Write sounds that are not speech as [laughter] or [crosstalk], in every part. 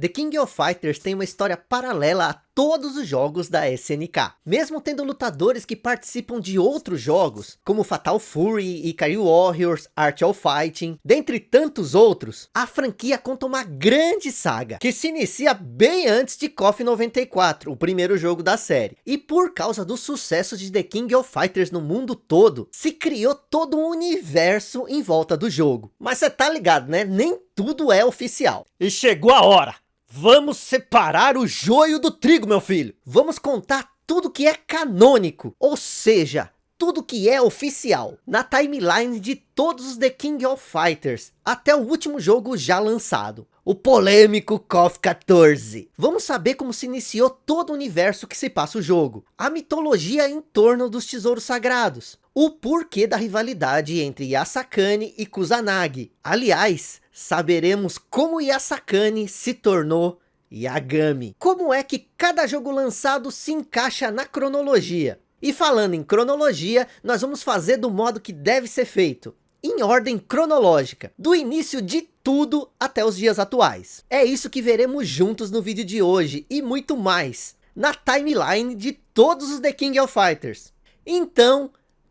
The King of Fighters tem uma história paralela a todos os jogos da SNK. Mesmo tendo lutadores que participam de outros jogos, como Fatal Fury, Ikari Warriors, Art of Fighting, dentre tantos outros, a franquia conta uma grande saga, que se inicia bem antes de KOF 94, o primeiro jogo da série. E por causa do sucesso de The King of Fighters no mundo todo, se criou todo um universo em volta do jogo. Mas você tá ligado, né? Nem tudo é oficial. E chegou a hora! Vamos separar o joio do trigo, meu filho. Vamos contar tudo que é canônico, ou seja, tudo que é oficial, na timeline de todos os The King of Fighters, até o último jogo já lançado, o polêmico KOF 14. Vamos saber como se iniciou todo o universo que se passa o jogo, a mitologia em torno dos tesouros sagrados, o porquê da rivalidade entre Yasakane e Kusanagi. Aliás, saberemos como Yasakane se tornou Yagami. Como é que cada jogo lançado se encaixa na cronologia. E falando em cronologia, nós vamos fazer do modo que deve ser feito. Em ordem cronológica, do início de tudo até os dias atuais. É isso que veremos juntos no vídeo de hoje e muito mais. Na timeline de todos os The King of Fighters. Então,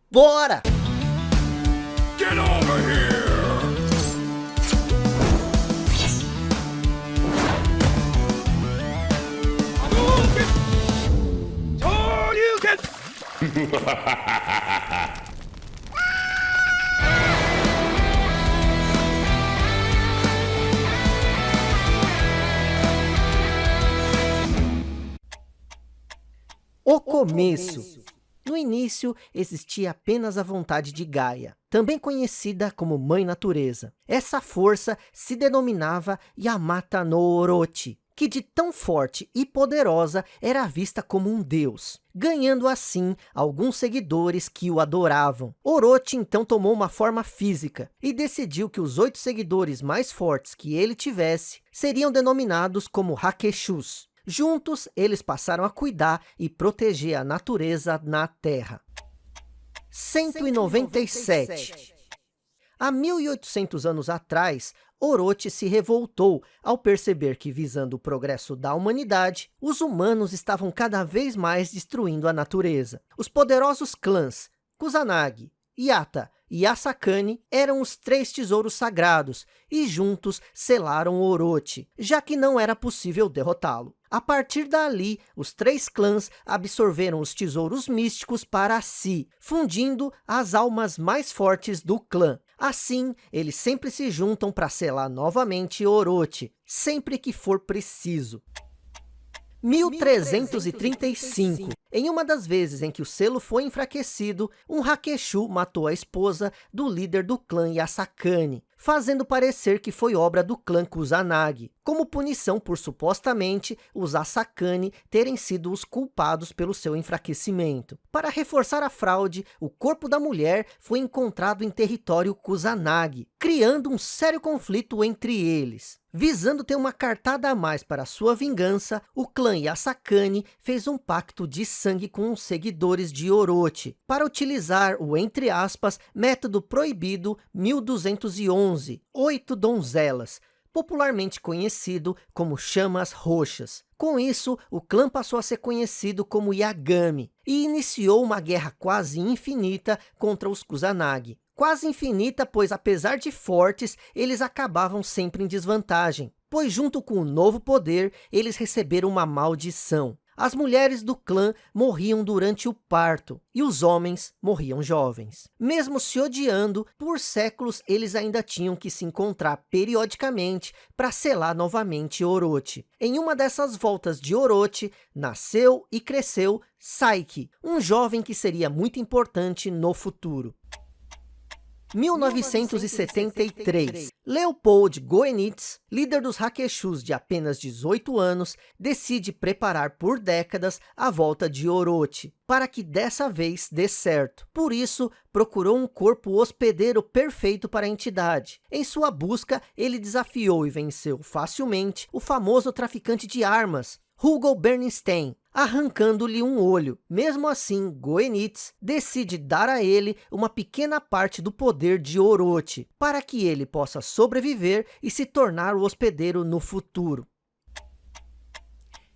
bora! Get over here! [laughs] o começo. No início, existia apenas a vontade de Gaia, também conhecida como Mãe Natureza. Essa força se denominava Yamata no Orochi, que de tão forte e poderosa era vista como um deus, ganhando assim alguns seguidores que o adoravam. Orochi então tomou uma forma física e decidiu que os oito seguidores mais fortes que ele tivesse seriam denominados como Hakeshus. Juntos, eles passaram a cuidar e proteger a natureza na Terra. 197. Há 1800 anos atrás, Orochi se revoltou ao perceber que, visando o progresso da humanidade, os humanos estavam cada vez mais destruindo a natureza. Os poderosos clãs Kusanagi, Yata e Asakane eram os três tesouros sagrados e juntos selaram Orochi, já que não era possível derrotá-lo. A partir dali, os três clãs absorveram os tesouros místicos para si, fundindo as almas mais fortes do clã. Assim, eles sempre se juntam para selar novamente Orochi, sempre que for preciso. 1335. Em uma das vezes em que o selo foi enfraquecido, um Hakeshu matou a esposa do líder do clã Yasakane, fazendo parecer que foi obra do clã Kusanagi, como punição por supostamente os Asakane terem sido os culpados pelo seu enfraquecimento. Para reforçar a fraude, o corpo da mulher foi encontrado em território Kusanagi, criando um sério conflito entre eles. Visando ter uma cartada a mais para sua vingança, o clã Yasakane fez um pacto de sangue com os seguidores de Orochi, para utilizar o, entre aspas, método proibido 1211, oito donzelas, popularmente conhecido como chamas roxas. Com isso, o clã passou a ser conhecido como Yagami, e iniciou uma guerra quase infinita contra os Kusanagi quase infinita, pois apesar de fortes, eles acabavam sempre em desvantagem, pois junto com o novo poder, eles receberam uma maldição. As mulheres do clã morriam durante o parto, e os homens morriam jovens. Mesmo se odiando, por séculos eles ainda tinham que se encontrar periodicamente para selar novamente Orochi. Em uma dessas voltas de Orochi, nasceu e cresceu Saiki, um jovem que seria muito importante no futuro. 1973, Leopold Goenitz, líder dos Hakeshus de apenas 18 anos, decide preparar por décadas a volta de Orochi, para que dessa vez dê certo. Por isso, procurou um corpo hospedeiro perfeito para a entidade. Em sua busca, ele desafiou e venceu facilmente o famoso traficante de armas, Hugo Bernstein, arrancando-lhe um olho. Mesmo assim, Goenitz decide dar a ele uma pequena parte do poder de Orochi, para que ele possa sobreviver e se tornar o hospedeiro no futuro.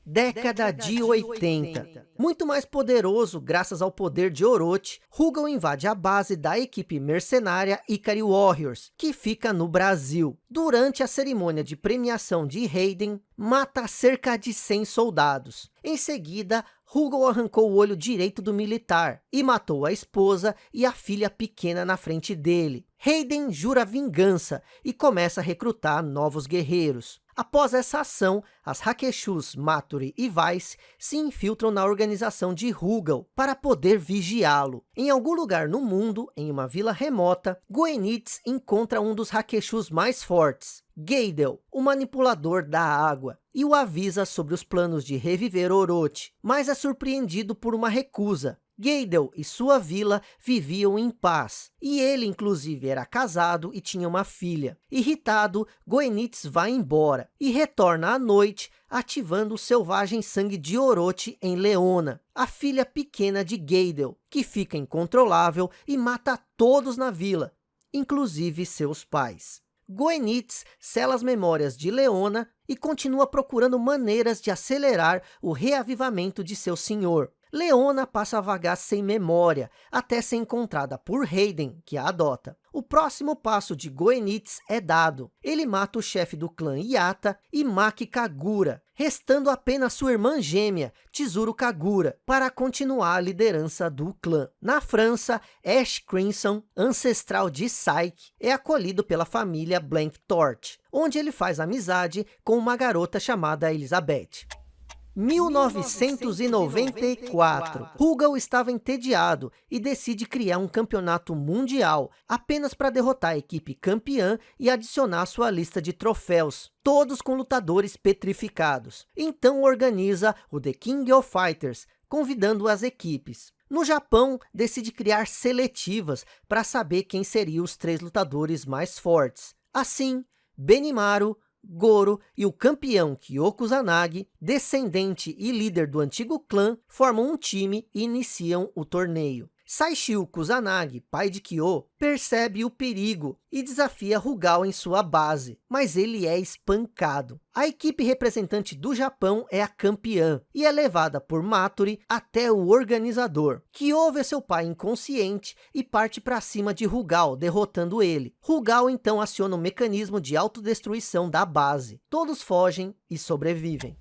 Década de 80. Muito mais poderoso graças ao poder de Orochi, Rugal invade a base da equipe mercenária Ikari Warriors, que fica no Brasil. Durante a cerimônia de premiação de Raiden, mata cerca de 100 soldados. Em seguida, Rugal arrancou o olho direito do militar e matou a esposa e a filha pequena na frente dele. Raiden jura vingança e começa a recrutar novos guerreiros. Após essa ação, as Hakeshus, Maturi e Vice se infiltram na organização de Rugal para poder vigiá-lo. Em algum lugar no mundo, em uma vila remota, Goenitz encontra um dos Hakeshus mais fortes, Geidel, o manipulador da água, e o avisa sobre os planos de reviver Orochi, mas é surpreendido por uma recusa. Geidel e sua vila viviam em paz, e ele inclusive era casado e tinha uma filha. Irritado, Goenitz vai embora e retorna à noite, ativando o selvagem sangue de Orochi em Leona, a filha pequena de Geidel, que fica incontrolável e mata todos na vila, inclusive seus pais. Goenitz sela as memórias de Leona e continua procurando maneiras de acelerar o reavivamento de seu senhor. Leona passa a vagar sem memória, até ser encontrada por Hayden, que a adota. O próximo passo de Goenitz é dado. Ele mata o chefe do clã Yata e Maki Kagura, restando apenas sua irmã gêmea, Tsuru Kagura, para continuar a liderança do clã. Na França, Ash Crimson, ancestral de Psyche, é acolhido pela família Blank Torch, onde ele faz amizade com uma garota chamada Elizabeth. 1994, Rugal estava entediado e decide criar um campeonato mundial, apenas para derrotar a equipe campeã e adicionar sua lista de troféus, todos com lutadores petrificados. Então organiza o The King of Fighters, convidando as equipes. No Japão, decide criar seletivas para saber quem seriam os três lutadores mais fortes. Assim, Benimaru, Goro e o campeão Kyoko Zanagi, descendente e líder do antigo clã, formam um time e iniciam o torneio. Saishio Kusanagi, pai de Kyo, percebe o perigo e desafia Rugal em sua base, mas ele é espancado. A equipe representante do Japão é a campeã e é levada por Maturi até o organizador. Kyo vê seu pai inconsciente e parte para cima de Rugal, derrotando ele. Rugal então aciona o mecanismo de autodestruição da base. Todos fogem e sobrevivem.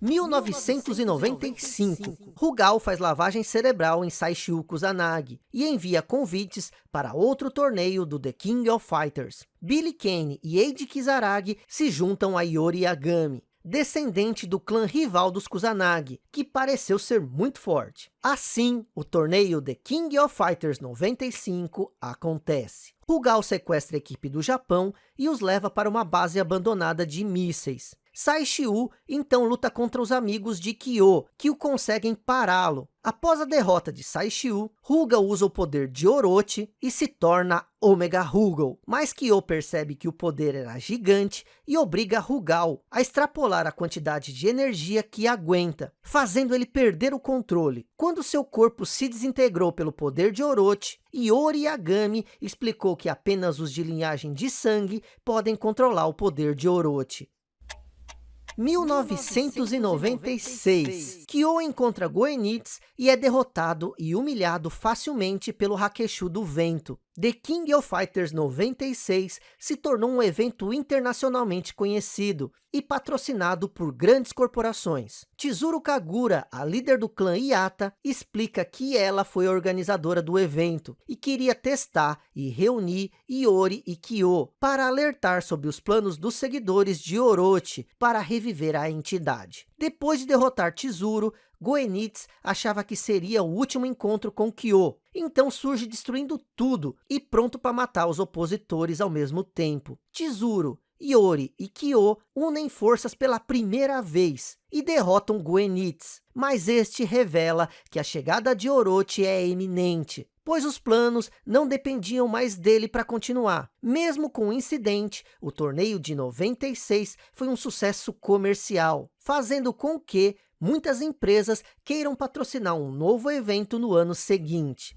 1995, Rugal faz lavagem cerebral em Saishiu Kusanagi e envia convites para outro torneio do The King of Fighters. Billy Kane e Eiji Kizaragi se juntam a Yori Yagami, descendente do clã rival dos Kusanagi, que pareceu ser muito forte. Assim, o torneio The King of Fighters 95 acontece. Rugal sequestra a equipe do Japão e os leva para uma base abandonada de mísseis. Saishiu então luta contra os amigos de Kyo, que o conseguem pará-lo. Após a derrota de Saishiu, Rugal usa o poder de Orochi e se torna Omega Rugal. Mas Kyo percebe que o poder era gigante e obriga Rugal a extrapolar a quantidade de energia que aguenta, fazendo ele perder o controle. Quando seu corpo se desintegrou pelo poder de Orochi, Iori Yagami explicou que apenas os de linhagem de sangue podem controlar o poder de Orochi. 1996, Kyo encontra Goenitz e é derrotado e humilhado facilmente pelo Hakeshu do Vento. The King of Fighters 96 se tornou um evento internacionalmente conhecido e patrocinado por grandes corporações. Chizuru Kagura, a líder do clã Iata, explica que ela foi a organizadora do evento e queria testar e reunir Iori e Kyo para alertar sobre os planos dos seguidores de Orochi para reviver a entidade. Depois de derrotar Chizuru, Goenitz achava que seria o último encontro com Kyo, então surge destruindo tudo e pronto para matar os opositores ao mesmo tempo. Chizuru, Iori e Kyo unem forças pela primeira vez e derrotam Goenitz, mas este revela que a chegada de Orochi é iminente, pois os planos não dependiam mais dele para continuar. Mesmo com o incidente, o torneio de 96 foi um sucesso comercial, fazendo com que muitas empresas queiram patrocinar um novo evento no ano seguinte.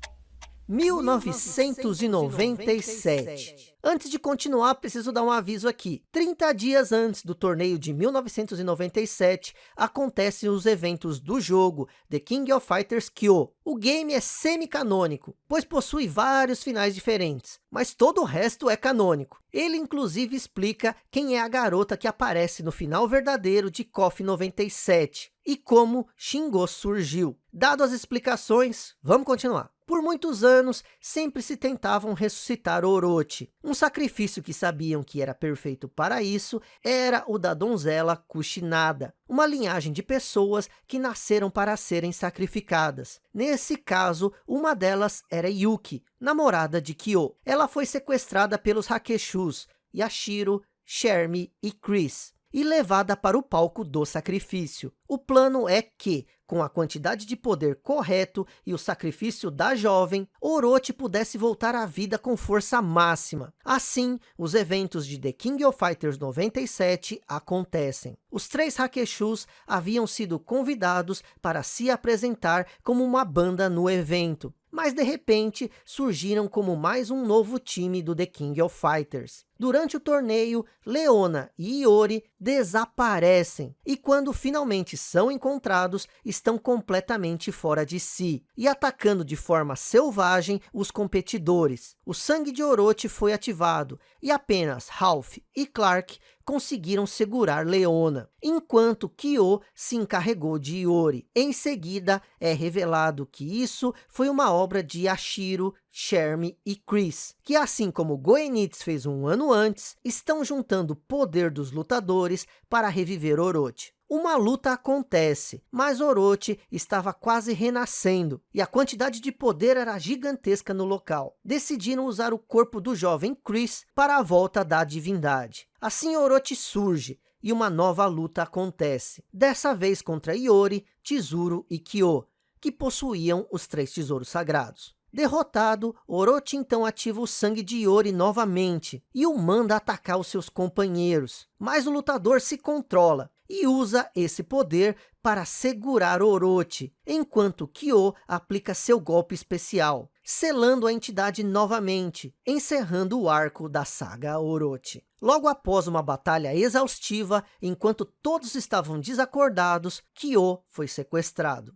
1997. Antes de continuar, preciso dar um aviso aqui. 30 dias antes do torneio de 1997, acontecem os eventos do jogo The King of Fighters Kyo. O game é semi-canônico, pois possui vários finais diferentes, mas todo o resto é canônico. Ele inclusive explica quem é a garota que aparece no final verdadeiro de KOF 97 e como Shingo surgiu. Dado as explicações, vamos continuar. Por muitos anos, sempre se tentavam ressuscitar Orochi. Um sacrifício que sabiam que era perfeito para isso, era o da donzela Kushinada, uma linhagem de pessoas que nasceram para serem sacrificadas. Nesse caso, uma delas era Yuki, namorada de Kyo. Ela foi sequestrada pelos Hakeshus, Yashiro, Shermie e Chris e levada para o palco do sacrifício. O plano é que, com a quantidade de poder correto e o sacrifício da jovem, Orochi pudesse voltar à vida com força máxima. Assim, os eventos de The King of Fighters 97 acontecem. Os três Hakeshus haviam sido convidados para se apresentar como uma banda no evento mas de repente surgiram como mais um novo time do The King of Fighters. Durante o torneio, Leona e Iori desaparecem, e quando finalmente são encontrados, estão completamente fora de si, e atacando de forma selvagem os competidores. O sangue de Orochi foi ativado, e apenas Ralph e Clark conseguiram segurar Leona, enquanto Kyo se encarregou de Iori. Em seguida, é revelado que isso foi uma obra de Yashiro, Shermie e Chris, que assim como Goenitz fez um ano antes, estão juntando o poder dos lutadores para reviver Orochi. Uma luta acontece, mas Orochi estava quase renascendo, e a quantidade de poder era gigantesca no local. Decidiram usar o corpo do jovem Chris para a volta da divindade. Assim Orochi surge, e uma nova luta acontece. Dessa vez contra Iori, Chizuru e Kyo, que possuíam os três tesouros sagrados. Derrotado, Orochi então ativa o sangue de Iori novamente e o manda atacar os seus companheiros. Mas o lutador se controla e usa esse poder para segurar Orochi, enquanto Kyo aplica seu golpe especial, selando a entidade novamente, encerrando o arco da saga Orochi. Logo após uma batalha exaustiva, enquanto todos estavam desacordados, Kyo foi sequestrado.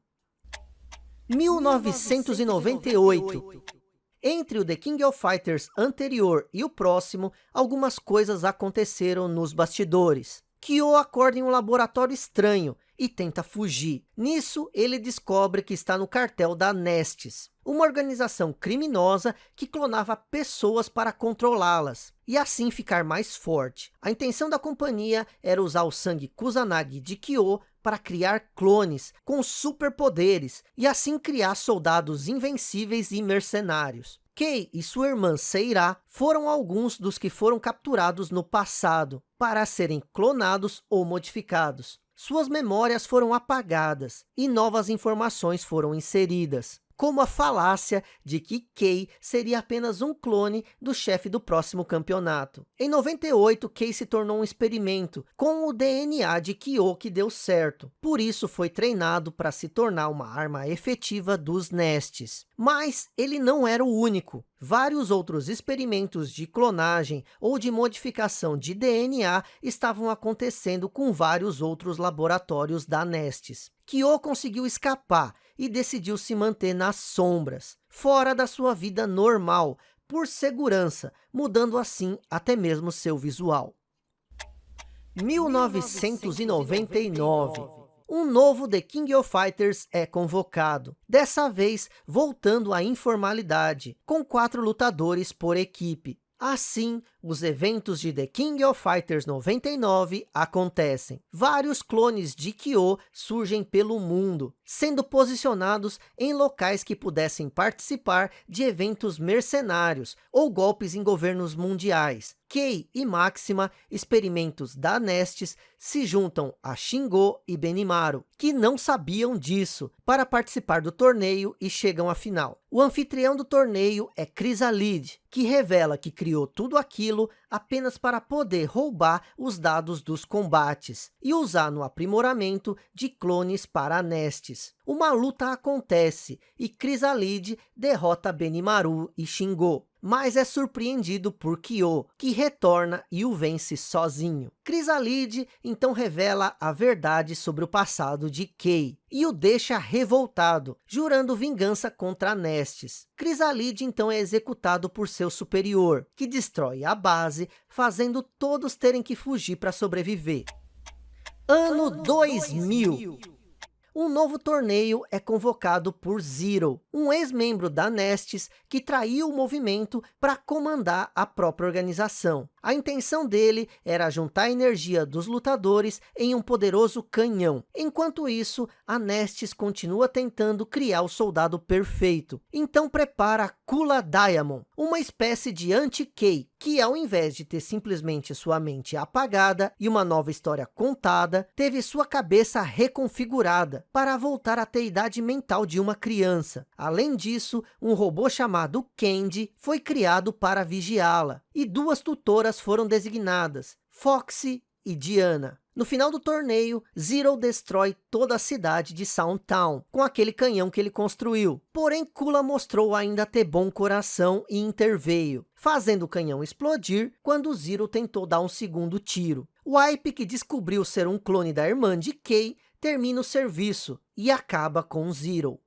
1998. Entre o The King of Fighters anterior e o próximo, algumas coisas aconteceram nos bastidores. Kyo acorda em um laboratório estranho e tenta fugir. Nisso, ele descobre que está no cartel da Nestes, uma organização criminosa que clonava pessoas para controlá-las, e assim ficar mais forte. A intenção da companhia era usar o sangue Kusanagi de Kyo para criar clones com superpoderes e assim criar soldados invencíveis e mercenários. Kei e sua irmã Seira foram alguns dos que foram capturados no passado para serem clonados ou modificados. Suas memórias foram apagadas e novas informações foram inseridas como a falácia de que Kei seria apenas um clone do chefe do próximo campeonato. Em 98, Kei se tornou um experimento com o DNA de Kyo que deu certo. Por isso foi treinado para se tornar uma arma efetiva dos Nestes. Mas ele não era o único. Vários outros experimentos de clonagem ou de modificação de DNA estavam acontecendo com vários outros laboratórios da Nestes. Kyo conseguiu escapar e decidiu se manter nas sombras, fora da sua vida normal, por segurança, mudando assim até mesmo seu visual. 1999 um novo The King of Fighters é convocado, dessa vez voltando à informalidade, com quatro lutadores por equipe. Assim, os eventos de The King of Fighters 99 acontecem. Vários clones de Kyo surgem pelo mundo, sendo posicionados em locais que pudessem participar de eventos mercenários ou golpes em governos mundiais. Kei e Máxima, experimentos da Nestes, se juntam a Shingo e Benimaru, que não sabiam disso, para participar do torneio e chegam à final. O anfitrião do torneio é Chrysalid, que revela que criou tudo aquilo aquilo apenas para poder roubar os dados dos combates e usar no aprimoramento de clones para Nestes. Uma luta acontece e Crisalide derrota Benimaru e Shingo mas é surpreendido por Kyo, que retorna e o vence sozinho. Crisalide então revela a verdade sobre o passado de Kei, e o deixa revoltado, jurando vingança contra Nestes. Crisalide então é executado por seu superior, que destrói a base, fazendo todos terem que fugir para sobreviver. Ano, ano 2000. 2000 um novo torneio é convocado por Zero, um ex-membro da Nestes que traiu o movimento para comandar a própria organização. A intenção dele era juntar a energia dos lutadores em um poderoso canhão. Enquanto isso, a Nestes continua tentando criar o soldado perfeito. Então prepara Kula Diamond, uma espécie de anti-Kei, que ao invés de ter simplesmente sua mente apagada e uma nova história contada, teve sua cabeça reconfigurada para voltar a ter a idade mental de uma criança. Além disso, um robô chamado Candy foi criado para vigiá-la e duas tutoras foram designadas, Foxy e Diana. No final do torneio, Zero destrói toda a cidade de Soundtown, com aquele canhão que ele construiu. Porém, Kula mostrou ainda ter bom coração e interveio, fazendo o canhão explodir quando Zero tentou dar um segundo tiro. Wipe, que descobriu ser um clone da irmã de Kei, termina o serviço e acaba com Zero.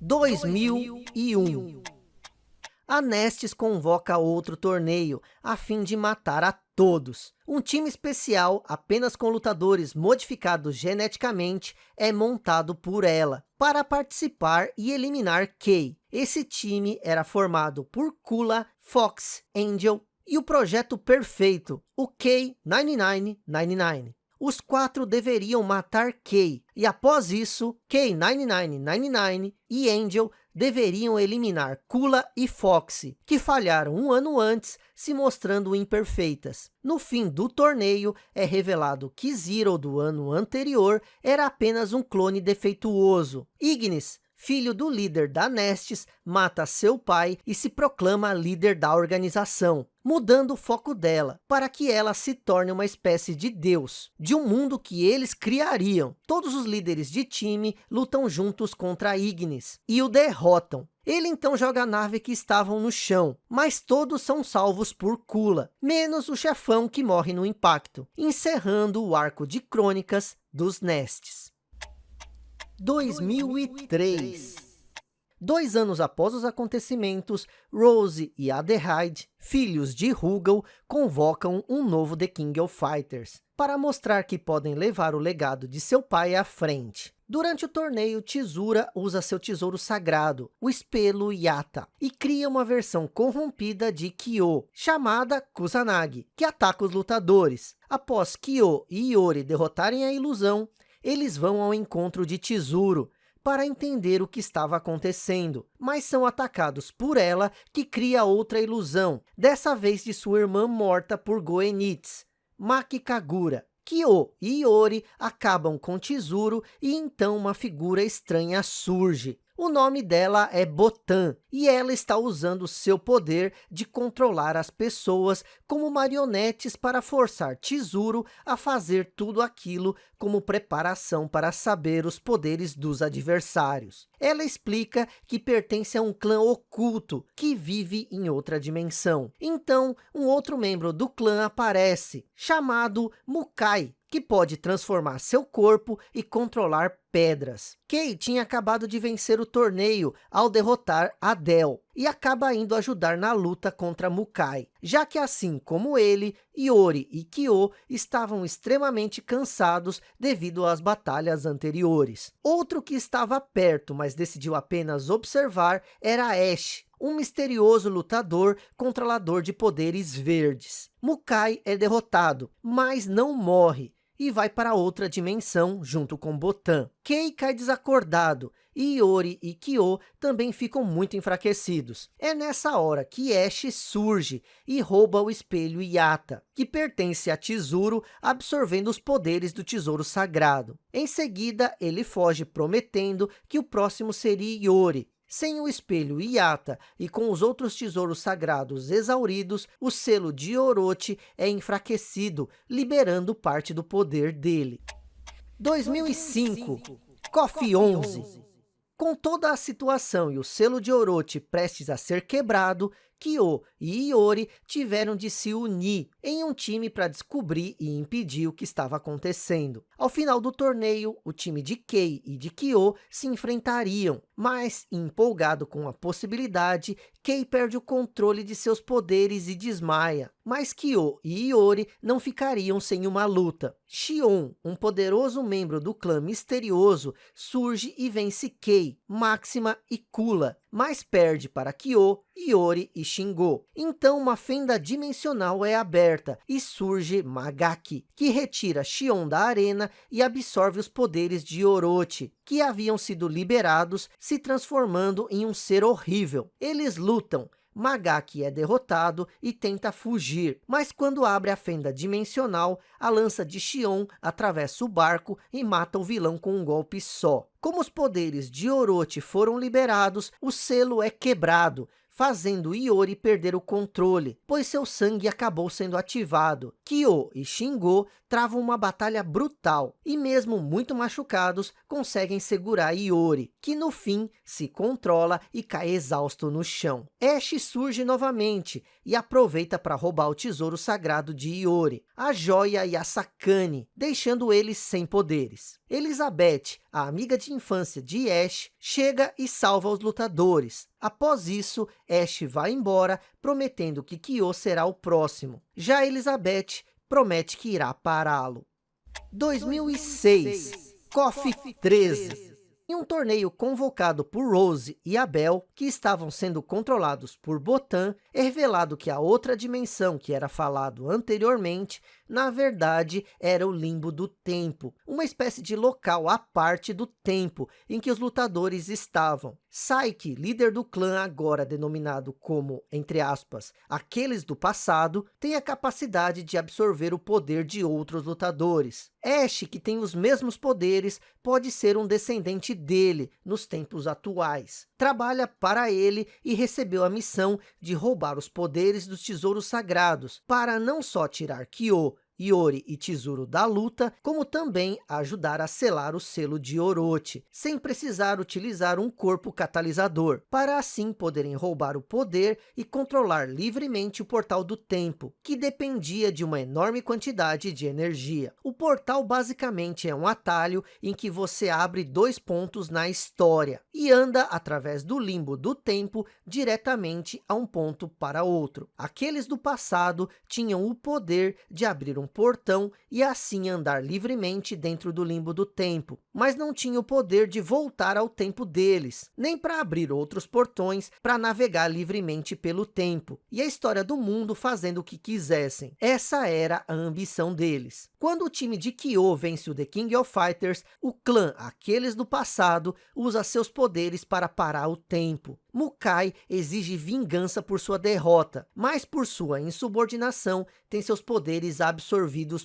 2001 a Nestes convoca outro torneio, a fim de matar a todos. Um time especial, apenas com lutadores modificados geneticamente, é montado por ela, para participar e eliminar Kay. Esse time era formado por Kula, Fox, Angel e o projeto perfeito, o K-9999. Os quatro deveriam matar Kay, e após isso, K-9999 e Angel deveriam eliminar Kula e Foxy, que falharam um ano antes, se mostrando imperfeitas. No fim do torneio, é revelado que Zero do ano anterior era apenas um clone defeituoso. Ignis, filho do líder da Nestes, mata seu pai e se proclama líder da organização, mudando o foco dela, para que ela se torne uma espécie de deus, de um mundo que eles criariam. Todos os líderes de time lutam juntos contra Ignis, e o derrotam. Ele então joga a nave que estavam no chão, mas todos são salvos por Kula, menos o chefão que morre no impacto, encerrando o arco de crônicas dos Nestes. 2003. Dois anos após os acontecimentos, Rose e Adelaide, filhos de Rugal, convocam um novo The King of Fighters, para mostrar que podem levar o legado de seu pai à frente. Durante o torneio, Tesoura usa seu tesouro sagrado, o espelho Yata, e cria uma versão corrompida de Kyo, chamada Kusanagi, que ataca os lutadores. Após Kyo e Iori derrotarem a ilusão, eles vão ao encontro de Tesouro para entender o que estava acontecendo, mas são atacados por ela, que cria outra ilusão, dessa vez de sua irmã morta por Goenitz, Maki Kagura. Kyo e Iori acabam com Tesouro e então uma figura estranha surge. O nome dela é Botan e ela está usando seu poder de controlar as pessoas como marionetes para forçar Tesouro a fazer tudo aquilo como preparação para saber os poderes dos adversários. Ela explica que pertence a um clã oculto que vive em outra dimensão. Então, um outro membro do clã aparece, chamado Mukai, que pode transformar seu corpo e controlar pedras. Kei tinha acabado de vencer o torneio ao derrotar Adel e acaba indo ajudar na luta contra Mukai, já que assim como ele, Iori e Kyo estavam extremamente cansados devido às batalhas anteriores. Outro que estava perto, mas decidiu apenas observar, era Ash, um misterioso lutador controlador de poderes verdes. Mukai é derrotado, mas não morre, e vai para outra dimensão junto com Botan. Kei cai desacordado e Iori e Kyo também ficam muito enfraquecidos. É nessa hora que Ash surge e rouba o espelho Yata, que pertence a Tesouro, absorvendo os poderes do tesouro sagrado. Em seguida, ele foge prometendo que o próximo seria Iori, Sem o espelho Yata e com os outros tesouros sagrados exauridos, o selo de Orochi é enfraquecido, liberando parte do poder dele. 2005, KOF 11 com toda a situação e o selo de Orochi prestes a ser quebrado, Kyo e Iori tiveram de se unir em um time para descobrir e impedir o que estava acontecendo. Ao final do torneio, o time de Kei e de Kyo se enfrentariam, mas empolgado com a possibilidade, Kei perde o controle de seus poderes e desmaia. Mas Kyo e Iori não ficariam sem uma luta. Xion, um poderoso membro do clã misterioso, surge e vence Kei, Máxima e Kula, mas perde para Kyo, Iori e Shingo. Então uma fenda dimensional é aberta e surge Magaki, que retira Xion da arena e absorve os poderes de Orochi, que haviam sido liberados, se transformando em um ser horrível. Eles lutam, Magaki é derrotado e tenta fugir, mas quando abre a fenda dimensional, a lança de Xion atravessa o barco e mata o vilão com um golpe só. Como os poderes de Orochi foram liberados, o selo é quebrado, fazendo Iori perder o controle, pois seu sangue acabou sendo ativado. Kyo e Shingo travam uma batalha brutal, e mesmo muito machucados, conseguem segurar Iori, que no fim se controla e cai exausto no chão. Ash surge novamente, e aproveita para roubar o tesouro sagrado de Iori, a joia e a Sakane, deixando eles sem poderes. Elizabeth, a amiga de infância de Ash, chega e salva os lutadores. Após isso, Ash vai embora, prometendo que Kyo será o próximo. Já Elizabeth promete que irá pará-lo. 2006, KOF 13 em um torneio convocado por Rose e Abel, que estavam sendo controlados por Botan, é revelado que a outra dimensão que era falado anteriormente, na verdade, era o limbo do tempo, uma espécie de local à parte do tempo em que os lutadores estavam. Saiki, líder do clã agora denominado como, entre aspas, aqueles do passado, tem a capacidade de absorver o poder de outros lutadores. Ash, que tem os mesmos poderes, pode ser um descendente dele nos tempos atuais. Trabalha para ele e recebeu a missão de roubar os poderes dos tesouros sagrados, para não só tirar Kyo, Iori e Tesouro da luta, como também ajudar a selar o selo de Orochi, sem precisar utilizar um corpo catalisador, para assim poderem roubar o poder e controlar livremente o portal do tempo, que dependia de uma enorme quantidade de energia. O portal basicamente é um atalho em que você abre dois pontos na história, e anda através do limbo do tempo diretamente a um ponto para outro. Aqueles do passado tinham o poder de abrir um portão e assim andar livremente dentro do limbo do tempo, mas não tinha o poder de voltar ao tempo deles, nem para abrir outros portões para navegar livremente pelo tempo, e a história do mundo fazendo o que quisessem. Essa era a ambição deles. Quando o time de Kyo vence o The King of Fighters, o clã, aqueles do passado, usa seus poderes para parar o tempo. Mukai exige vingança por sua derrota, mas por sua insubordinação tem seus poderes absorvidos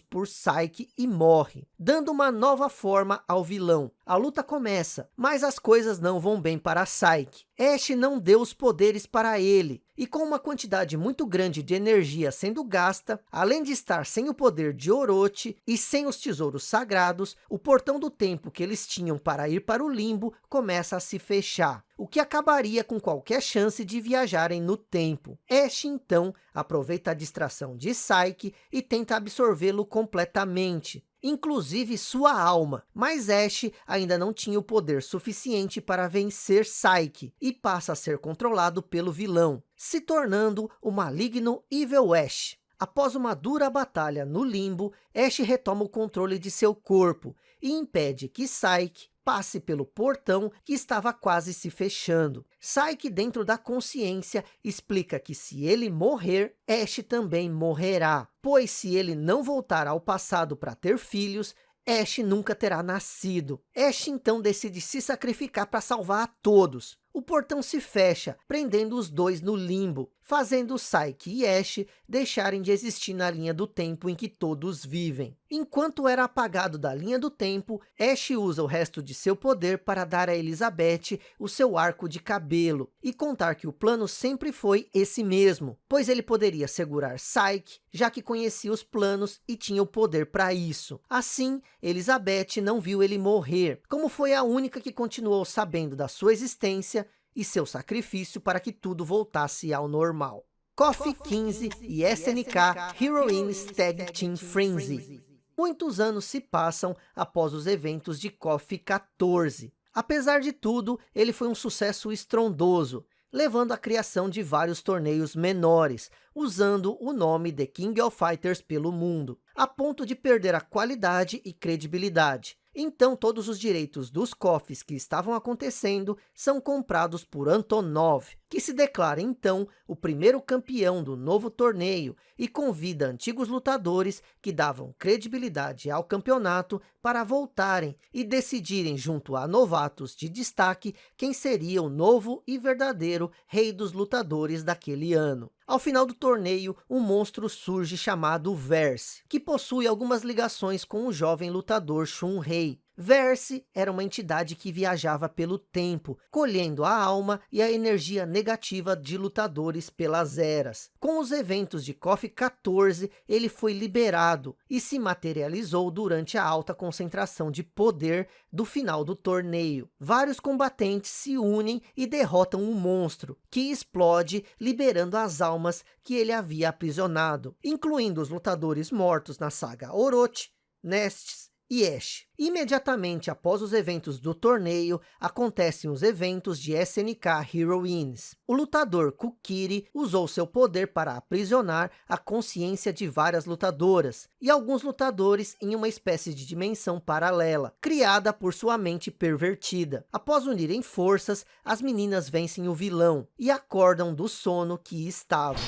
por Psyche e morre, dando uma nova forma ao vilão. A luta começa, mas as coisas não vão bem para Psyche. Ash não deu os poderes para ele, e com uma quantidade muito grande de energia sendo gasta, além de estar sem o poder de Orochi e sem os tesouros sagrados, o portão do tempo que eles tinham para ir para o limbo começa a se fechar, o que acabaria com qualquer chance de viajarem no tempo. Ash então aproveita a distração de Psyche e tenta absorvê-lo completamente, inclusive sua alma. Mas Ash ainda não tinha o poder suficiente para vencer Psyche e passa a ser controlado pelo vilão, se tornando o maligno Evil Ash. Após uma dura batalha no limbo, Ash retoma o controle de seu corpo e impede que Psyche passe pelo portão que estava quase se fechando. Psyche dentro da consciência explica que se ele morrer, Ash também morrerá, pois se ele não voltar ao passado para ter filhos, Ash nunca terá nascido. Ash então decide se sacrificar para salvar a todos. O portão se fecha, prendendo os dois no limbo, fazendo Psyche e Ash deixarem de existir na linha do tempo em que todos vivem. Enquanto era apagado da linha do tempo, Ash usa o resto de seu poder para dar a Elizabeth o seu arco de cabelo e contar que o plano sempre foi esse mesmo, pois ele poderia segurar Psyche, já que conhecia os planos e tinha o poder para isso. Assim, Elizabeth não viu ele morrer, como foi a única que continuou sabendo da sua existência e seu sacrifício para que tudo voltasse ao normal. KOF 15 e SNK Heroines Tag Team Frenzy. Muitos anos se passam após os eventos de KOF 14. Apesar de tudo, ele foi um sucesso estrondoso, levando à criação de vários torneios menores, usando o nome The King of Fighters pelo mundo, a ponto de perder a qualidade e credibilidade. Então todos os direitos dos cofres que estavam acontecendo são comprados por Antonov, que se declara então o primeiro campeão do novo torneio e convida antigos lutadores que davam credibilidade ao campeonato para voltarem e decidirem junto a novatos de destaque quem seria o novo e verdadeiro rei dos lutadores daquele ano. Ao final do torneio, um monstro surge chamado Verse, que possui algumas ligações com o jovem lutador Shun Rei. Verse era uma entidade que viajava pelo tempo, colhendo a alma e a energia negativa de lutadores pelas eras. Com os eventos de KOF 14, ele foi liberado e se materializou durante a alta concentração de poder do final do torneio. Vários combatentes se unem e derrotam um monstro, que explode, liberando as almas que ele havia aprisionado, incluindo os lutadores mortos na saga Orochi, Nestes Ash. Imediatamente após os eventos do torneio, acontecem os eventos de SNK Heroines. O lutador Kukiri usou seu poder para aprisionar a consciência de várias lutadoras, e alguns lutadores em uma espécie de dimensão paralela, criada por sua mente pervertida. Após unirem forças, as meninas vencem o vilão, e acordam do sono que estavam.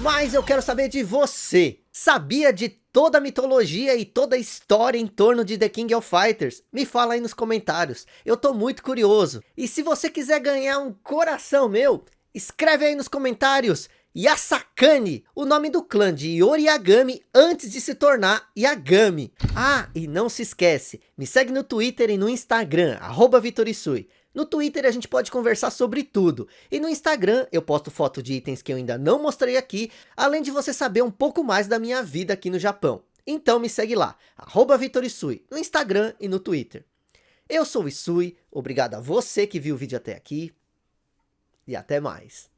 Mas eu quero saber de você. Sabia de toda a mitologia e toda a história em torno de The King of Fighters? Me fala aí nos comentários. Eu tô muito curioso. E se você quiser ganhar um coração meu, escreve aí nos comentários. Yasakane, o nome do clã de Yoriagami antes de se tornar Yagami. Ah, e não se esquece, me segue no Twitter e no Instagram, arroba Vitorisui. No Twitter a gente pode conversar sobre tudo. E no Instagram eu posto foto de itens que eu ainda não mostrei aqui, além de você saber um pouco mais da minha vida aqui no Japão. Então me segue lá, arroba Vitorisui, no Instagram e no Twitter. Eu sou o Isui, obrigado a você que viu o vídeo até aqui, e até mais.